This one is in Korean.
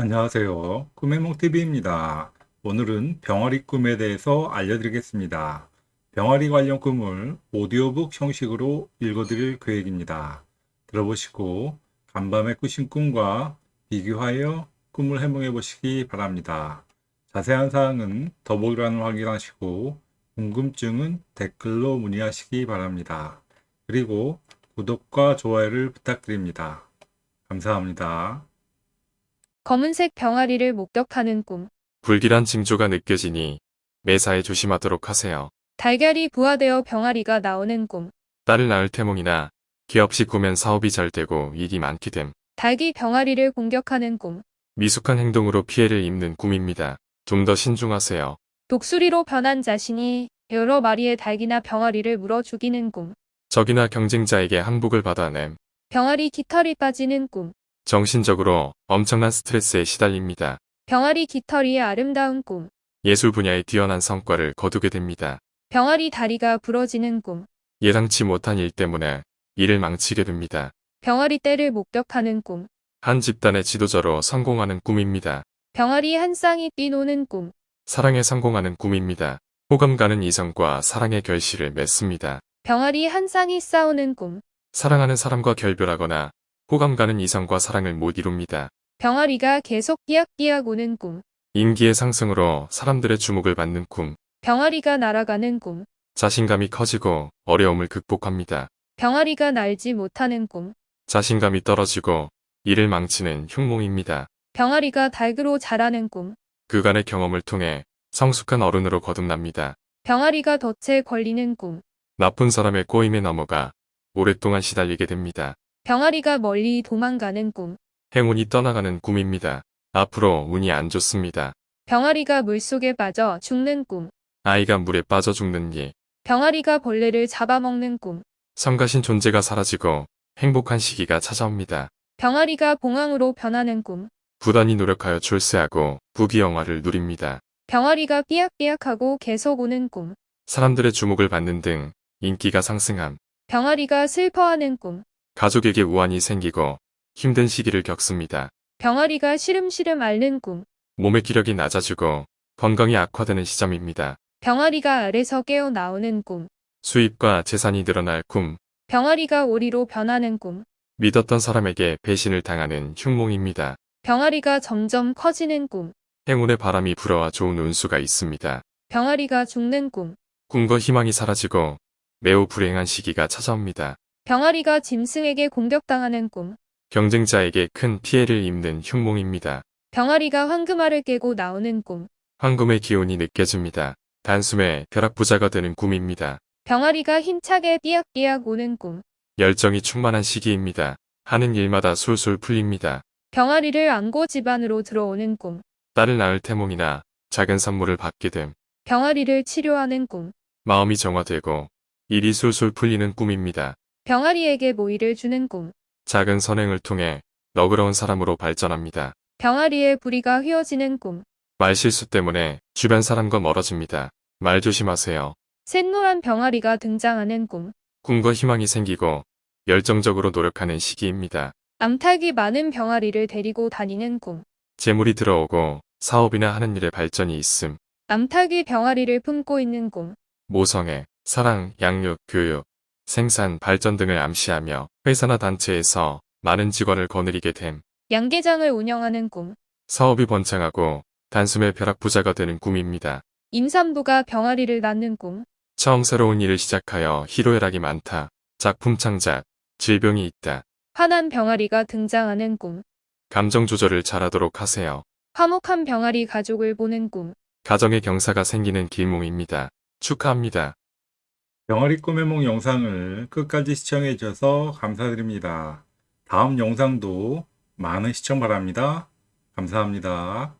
안녕하세요. 꿈의몽TV입니다. 오늘은 병아리 꿈에 대해서 알려드리겠습니다. 병아리 관련 꿈을 오디오북 형식으로 읽어드릴 계획입니다. 들어보시고 간밤에 꾸신 꿈과 비교하여 꿈을 해몽해 보시기 바랍니다. 자세한 사항은 더보기란을 확인하시고 궁금증은 댓글로 문의하시기 바랍니다. 그리고 구독과 좋아요를 부탁드립니다. 감사합니다. 검은색 병아리를 목격하는 꿈. 불길한 징조가 느껴지니 매사에 조심하도록 하세요. 달걀이 부화되어 병아리가 나오는 꿈. 딸을 낳을 태몽이나 기업시 꾸면 사업이 잘 되고 일이 많게 됨. 닭이 병아리를 공격하는 꿈. 미숙한 행동으로 피해를 입는 꿈입니다. 좀 더 신중하세요. 독수리로 변한 자신이 여러 마리의 닭이나 병아리를 물어 죽이는 꿈. 적이나 경쟁자에게 항복을 받아냄. 병아리 깃털이 빠지는 꿈. 정신적으로 엄청난 스트레스에 시달립니다. 병아리 깃털이의 아름다운 꿈. 예술 분야에 뛰어난 성과를 거두게 됩니다. 병아리 다리가 부러지는 꿈. 예상치 못한 일 때문에 일을 망치게 됩니다. 병아리 떼를 목격하는 꿈. 한 집단의 지도자로 성공하는 꿈입니다. 병아리 한 쌍이 뛰노는 꿈. 사랑에 성공하는 꿈입니다. 호감 가는 이성과 사랑의 결실을 맺습니다. 병아리 한 쌍이 싸우는 꿈. 사랑하는 사람과 결별하거나 호감 가는 이성과 사랑을 못 이룹니다. 병아리가 계속 삐약삐약 오는 꿈. 인기의 상승으로 사람들의 주목을 받는 꿈. 병아리가 날아가는 꿈. 자신감이 커지고 어려움을 극복합니다. 병아리가 날지 못하는 꿈. 자신감이 떨어지고 일을 망치는 흉몽입니다. 병아리가 닭으로 자라는 꿈. 그간의 경험을 통해 성숙한 어른으로 거듭납니다. 병아리가 덫에 걸리는 꿈. 나쁜 사람의 꼬임에 넘어가 오랫동안 시달리게 됩니다. 병아리가 멀리 도망가는 꿈. 행운이 떠나가는 꿈입니다. 앞으로 운이 안 좋습니다. 병아리가 물속에 빠져 죽는 꿈. 아이가 물에 빠져 죽는 일. 병아리가 벌레를 잡아먹는 꿈. 성가신 존재가 사라지고 행복한 시기가 찾아옵니다. 병아리가 봉황으로 변하는 꿈. 부단히 노력하여 출세하고 부귀영화를 누립니다. 병아리가 삐약삐약하고 계속 오는 꿈. 사람들의 주목을 받는 등 인기가 상승함. 병아리가 슬퍼하는 꿈. 가족에게 우환이 생기고 힘든 시기를 겪습니다. 병아리가 시름시름 앓는 꿈. 몸의 기력이 낮아지고 건강이 악화되는 시점입니다. 병아리가 알에서 깨어 나오는 꿈. 수입과 재산이 늘어날 꿈. 병아리가 오리로 변하는 꿈. 믿었던 사람에게 배신을 당하는 흉몽입니다. 병아리가 점점 커지는 꿈. 행운의 바람이 불어와 좋은 운수가 있습니다. 병아리가 죽는 꿈. 꿈과 희망이 사라지고 매우 불행한 시기가 찾아옵니다. 병아리가 짐승에게 공격당하는 꿈. 경쟁자에게 큰 피해를 입는 흉몽입니다. 병아리가 황금알을 깨고 나오는 꿈. 황금의 기운이 느껴집니다. 단숨에 벼락부자가 되는 꿈입니다. 병아리가 힘차게 삐약삐약 오는 꿈. 열정이 충만한 시기입니다. 하는 일마다 술술 풀립니다. 병아리를 안고 집안으로 들어오는 꿈. 딸을 낳을 태몽이나 작은 선물을 받게 됨. 병아리를 치료하는 꿈. 마음이 정화되고 일이 술술 풀리는 꿈입니다. 병아리에게 모이를 주는 꿈. 작은 선행을 통해 너그러운 사람으로 발전합니다. 병아리의 부리가 휘어지는 꿈. 말실수 때문에 주변 사람과 멀어집니다. 말 조심하세요. 샛노란 병아리가 등장하는 꿈. 꿈과 희망이 생기고 열정적으로 노력하는 시기입니다. 암탉이 많은 병아리를 데리고 다니는 꿈. 재물이 들어오고 사업이나 하는 일에 발전이 있음. 암탉이 병아리를 품고 있는 꿈. 모성애, 사랑, 양육, 교육, 생산, 발전 등을 암시하며 회사나 단체에서 많은 직원을 거느리게 됨. 양계장을 운영하는 꿈. 사업이 번창하고 단숨에 벼락 부자가 되는 꿈입니다. 임산부가 병아리를 낳는 꿈. 처음 새로운 일을 시작하여 희로애락이 많다. 작품 창작, 질병이 있다. 화난 병아리가 등장하는 꿈. 감정 조절을 잘하도록 하세요. 화목한 병아리 가족을 보는 꿈. 가정의 경사가 생기는 길몽입니다. 축하합니다. 병아리 꿈의 몽 영상을 끝까지 시청해 주셔서 감사드립니다. 다음 영상도 많은 시청 바랍니다. 감사합니다.